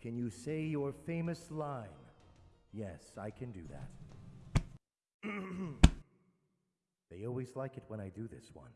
Can you say your famous line? Yes, I can do that. they always like it when I do this one.